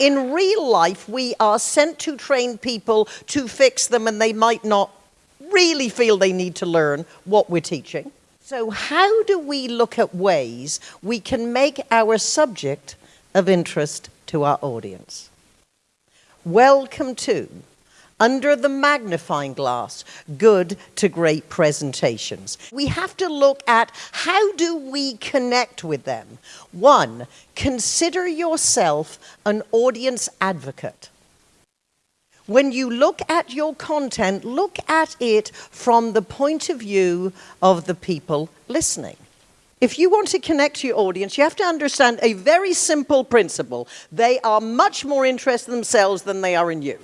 In real life, we are sent to train people to fix them and they might not really feel they need to learn what we're teaching. So how do we look at ways we can make our subject of interest to our audience? Welcome to under the magnifying glass, good to great presentations. We have to look at how do we connect with them. One, consider yourself an audience advocate. When you look at your content, look at it from the point of view of the people listening. If you want to connect to your audience, you have to understand a very simple principle. They are much more interested in themselves than they are in you.